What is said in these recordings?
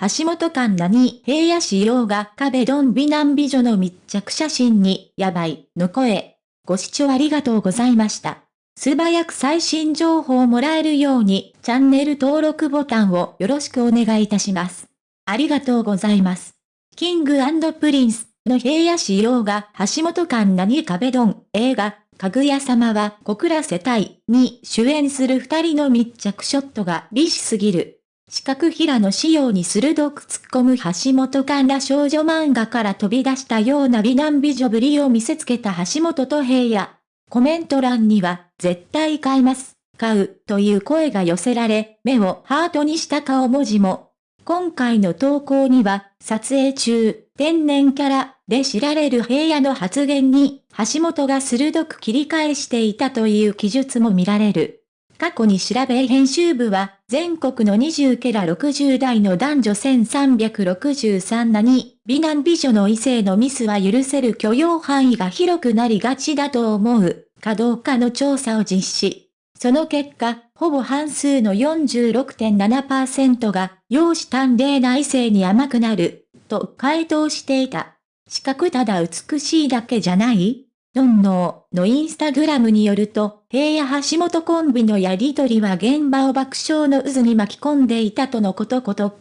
橋本環奈に平野紫耀が壁ドン美男美女の密着写真に、やばい、の声。ご視聴ありがとうございました。素早く最新情報をもらえるように、チャンネル登録ボタンをよろしくお願いいたします。ありがとうございます。キングプリンスの平野紫耀が橋本環奈に壁ドン映画、かぐや様は告らせたいに主演する二人の密着ショットが美しすぎる。四角平の仕様に鋭く突っ込む橋本環ら少女漫画から飛び出したような美男美女ぶりを見せつけた橋本と平野。コメント欄には、絶対買います、買う、という声が寄せられ、目をハートにした顔文字も。今回の投稿には、撮影中、天然キャラで知られる平野の発言に、橋本が鋭く切り返していたという記述も見られる。過去に調べ編集部は、全国の20ケラ60代の男女1363なに、美男美女の異性のミスは許せる許容範囲が広くなりがちだと思う、かどうかの調査を実施。その結果、ほぼ半数の46.7%が、容姿端麗な異性に甘くなる、と回答していた。四角ただ美しいだけじゃないノンノーのインスタグラムによると、平野橋本コンビのやりとりは現場を爆笑の渦に巻き込んでいたとのことこと。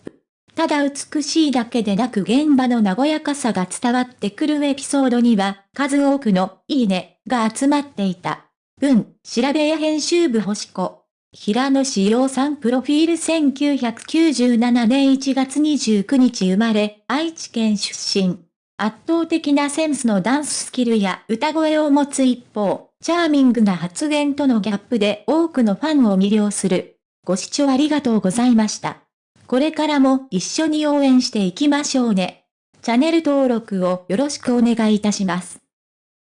ただ美しいだけでなく現場の和やかさが伝わってくるエピソードには、数多くのいいねが集まっていた。文、調べや編集部星子。平野志陽さんプロフィール1997年1月29日生まれ、愛知県出身。圧倒的なセンスのダンススキルや歌声を持つ一方、チャーミングな発言とのギャップで多くのファンを魅了する。ご視聴ありがとうございました。これからも一緒に応援していきましょうね。チャンネル登録をよろしくお願いいたします。